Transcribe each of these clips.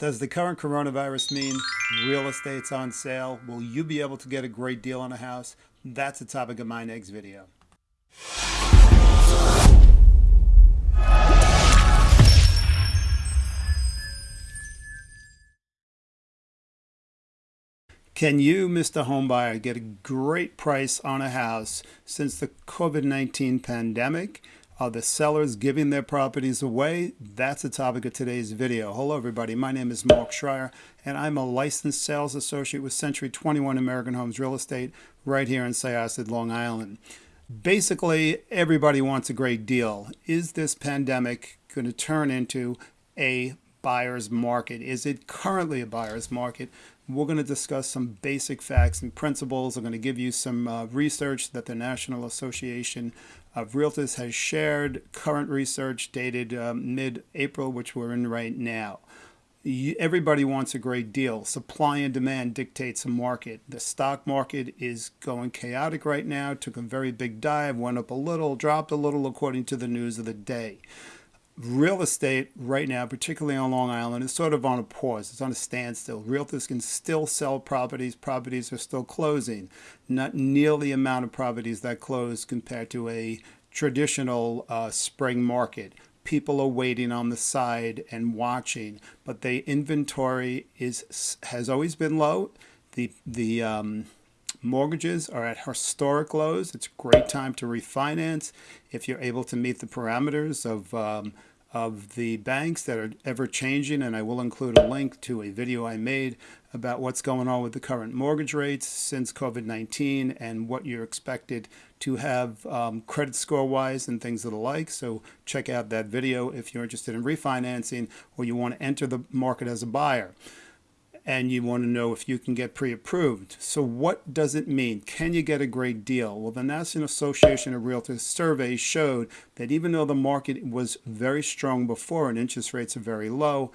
Does the current coronavirus mean real estate's on sale? Will you be able to get a great deal on a house? That's the topic of my next video. Can you, Mr. Homebuyer, get a great price on a house since the COVID-19 pandemic? Are the sellers giving their properties away? That's the topic of today's video. Hello everybody, my name is Mark Schreier and I'm a licensed sales associate with Century 21 American Homes Real Estate right here in Syosset, Long Island. Basically, everybody wants a great deal. Is this pandemic going to turn into a buyer's market? Is it currently a buyer's market? We're going to discuss some basic facts and principles. I'm going to give you some uh, research that the National Association of Realtors has shared, current research dated um, mid-April, which we're in right now. Everybody wants a great deal. Supply and demand dictates a market. The stock market is going chaotic right now, took a very big dive, went up a little, dropped a little according to the news of the day real estate right now, particularly on Long Island, is sort of on a pause. It's on a standstill. Realtors can still sell properties. Properties are still closing. Not nearly the amount of properties that close compared to a traditional uh, spring market. People are waiting on the side and watching, but the inventory is has always been low. The the um, mortgages are at historic lows. It's a great time to refinance if you're able to meet the parameters of um, of the banks that are ever changing and I will include a link to a video I made about what's going on with the current mortgage rates since COVID-19 and what you're expected to have um, credit score wise and things of the like. So check out that video if you're interested in refinancing or you want to enter the market as a buyer and you want to know if you can get pre-approved. So what does it mean? Can you get a great deal? Well, the National Association of Realtors survey showed that even though the market was very strong before and interest rates are very low,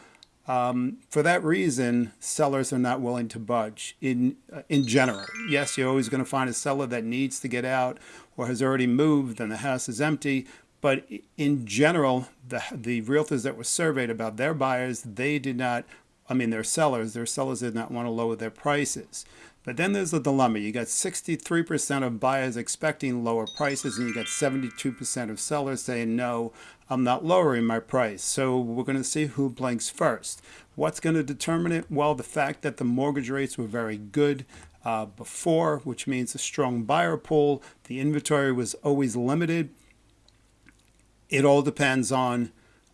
um, for that reason, sellers are not willing to budge in, uh, in general. Yes, you're always going to find a seller that needs to get out or has already moved and the house is empty. But in general, the, the realtors that were surveyed about their buyers, they did not I mean, they're sellers. Their sellers did not want to lower their prices. But then there's a dilemma. You got 63% of buyers expecting lower prices, and you got 72% of sellers saying, no, I'm not lowering my price. So we're going to see who blinks first. What's going to determine it? Well, the fact that the mortgage rates were very good uh, before, which means a strong buyer pool. The inventory was always limited. It all depends on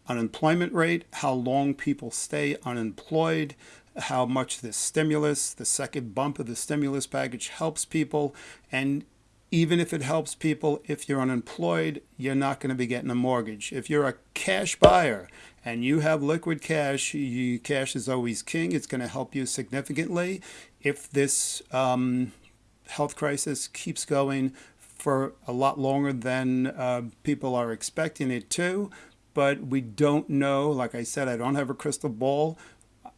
unemployment rate, how long people stay unemployed, how much the stimulus, the second bump of the stimulus package helps people. And even if it helps people, if you're unemployed, you're not going to be getting a mortgage. If you're a cash buyer and you have liquid cash, you, cash is always king. It's going to help you significantly. If this um, health crisis keeps going for a lot longer than uh, people are expecting it to, but we don't know. Like I said, I don't have a crystal ball.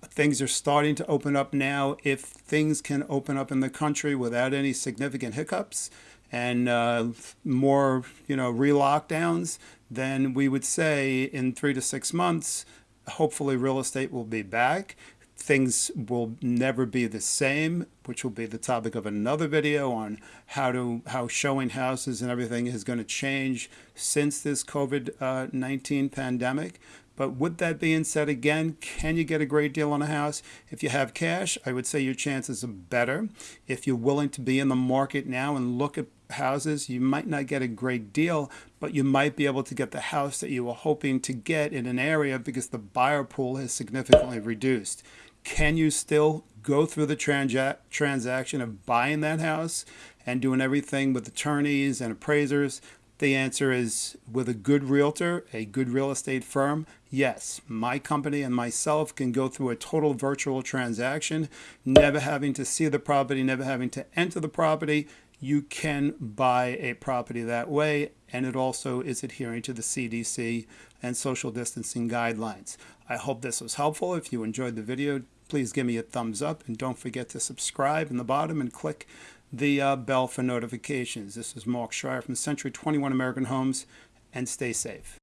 Things are starting to open up now. If things can open up in the country without any significant hiccups and uh, more, you know, re-lockdowns, then we would say in three to six months, hopefully real estate will be back things will never be the same, which will be the topic of another video on how to how showing houses and everything is going to change since this COVID-19 uh, pandemic. But with that being said, again, can you get a great deal on a house? If you have cash, I would say your chances are better. If you're willing to be in the market now and look at houses, you might not get a great deal, but you might be able to get the house that you were hoping to get in an area because the buyer pool has significantly reduced. Can you still go through the transa transaction of buying that house and doing everything with attorneys and appraisers? The answer is with a good realtor, a good real estate firm, yes, my company and myself can go through a total virtual transaction, never having to see the property, never having to enter the property. You can buy a property that way, and it also is adhering to the CDC and social distancing guidelines. I hope this was helpful. If you enjoyed the video, please give me a thumbs up and don't forget to subscribe in the bottom and click the uh, bell for notifications. This is Mark Schreier from Century 21 American Homes and stay safe.